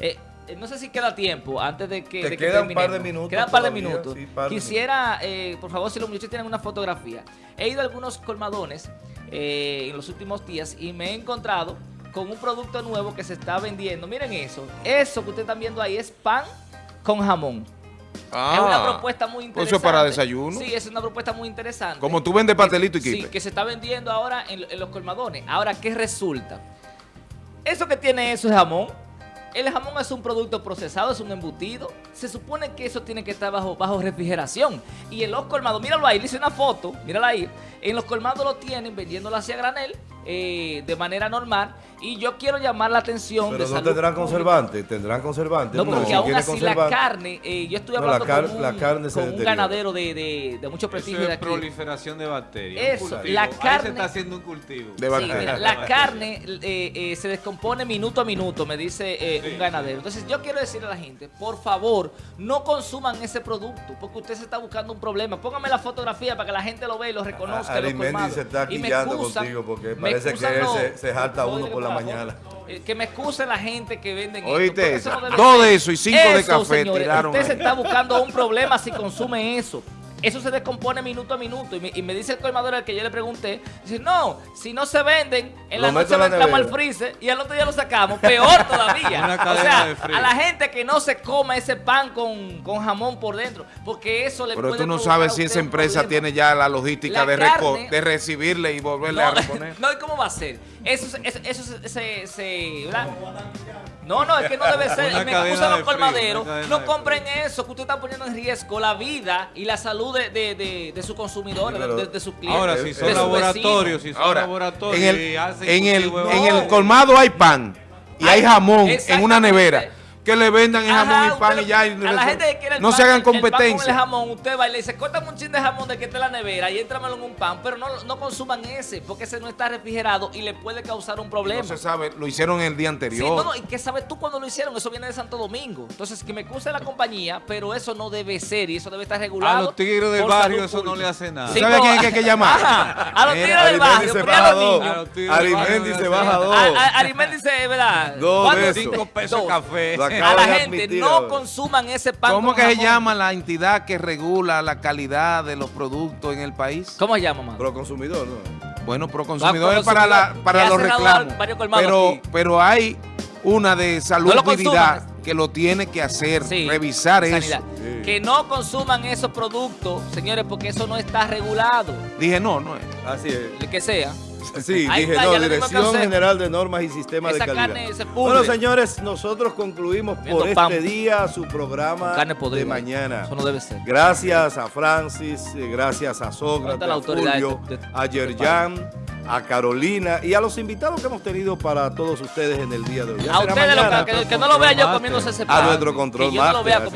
Eh, eh, no sé si queda tiempo antes de que, Te de que queda un par de minutos Queda un par de minutos. sí, par de Quisiera, eh, por favor, si los muchachos tienen una fotografía. He ido a algunos colmadones eh, en los últimos días y me he encontrado con un producto nuevo que se está vendiendo. Miren eso. Eso que ustedes están viendo ahí es pan con jamón. es una propuesta muy Ah, interesante. Eso es para desayuno. Sí, es una propuesta muy interesante. Como tú vendes pastelito y Sí, quipe. que se está vendiendo ahora en, en los colmadones. Ahora, ¿qué resulta? Eso que tiene eso es jamón. El jamón es un producto procesado, es un embutido. Se supone que eso tiene que estar bajo, refrigeración. Y en los colmados, míralo ahí, le hice una foto, mírala ahí. En los colmados lo tienen vendiéndolo hacia granel eh, de manera normal. Y yo quiero llamar la atención Pero de no salud tendrán pública. conservantes, tendrán conservantes. No, porque si aún así la conservante- carne, eh, yo No, la hablando con un, la carne se con un deteriora. ganadero de, de- de mucho Eso prestigio de es aquí. proliferación de bacterias. Eso, la Ahí carne- se está haciendo un cultivo. De Sí, mira, la carne eh, eh, se descompone minuto a minuto, me dice eh, Sí, un ganadero. Entonces yo quiero decirle a la gente, por favor, no consuman ese producto, porque usted se está buscando un problema. Póngame la fotografía para que la gente lo vea y lo reconozca. Arimendi colmados. se está Y me quillando excusan- contigo porque me parece que los- se- se jalta no, uno por la mañana. eh, Que me excuse la gente que venden Oíste eso no Dos de eso y cinco de café señores, tiraron Usted se está buscando un problema si consume eso. Eso se descompone minuto a minuto. Y me, y me dice el colmador al que yo le pregunté, dice, no, si no se venden, en la Lo noche lo entramos al freezer y al otro día lo sacamos. Peor todavía. Una o sea, a la gente que no se coma ese pan con, con jamón por dentro, porque eso le Pero puede tú no sabes a si esa empresa problema. tiene ya la logística La de, reco- carne- de recibirle y volverle a reponer. no, ¿y cómo va a ser? Eso, se- eso, eso se, se- se- ¿verdad? No, no, es que no debe ser. Una Me excusan los colmaderos. No compren eso, que usted está poniendo en riesgo la vida y la salud de, de, de, de sus consumidores, de, de sus clientes. Ahora, si son laboratorios, si son Ahora, laboratorios en el, y hacen en el, en el colmado hay pan y hay Ay, jamón en una nevera. Que le vendan el jamón y pan usted y ya. y a la gente que quiere el no pan, se hagan el- el pan con competencia. el jamón, usted va y le dice, córtame un chin de jamón de que está en la nevera y éntramelo en un pan, pero no, no consuman ese, porque ese no está refrigerado y le puede causar un problema. No se sabe, lo hicieron el día Sí, anterior. no, no, ¿y qué sabes tú cuando lo hicieron? Eso viene de Santo Domingo. Entonces, que me excuse la compañía, pero eso no debe ser y eso debe estar regulado. A los tigres del barrio eso no le hace nada. Sí, ¿Sabe a quién hay que llamar? Ajá, a los tigres del barrio, se baja los dos. niños. A los tigres Arimendi barrio se baja dos. Arimendi dice, ¿verdad? Dos. Cinco pesos café. A la gente, admitir no consuman ese pan ¿Cómo con que se llama la entidad que regula la calidad de los productos en el país? ¿Cómo se llama, mamá? Pro consumidor, ¿no? Bueno, pro Ah, consumidor pro es para, la, para los reclamos. Pero, aquí. pero hay una de salud No lo que lo tiene que hacer, Sí, revisar sanidad. eso. Sí. Que no consuman esos productos, señores, porque eso no está regulado. Dije, no, no es. Así es. El que sea. Sí, Ahí dije, está, no, Dirección. General de Normas y Sistemas Esa de Calidad. carne se pudre. Bueno, señores, nosotros concluimos por pan. este día su programa de mañana. Eso no debe ser. Gracias a Francis, eh, gracias a Sócrates, a Fulvio, de- de- a Yerjan, a Carolina y a los invitados que hemos tenido para todos ustedes en el día de hoy. Ya A ustedes, lo que, que no lo vea yo comiéndose ese pan. A nuestro control Que yo no lo vea master,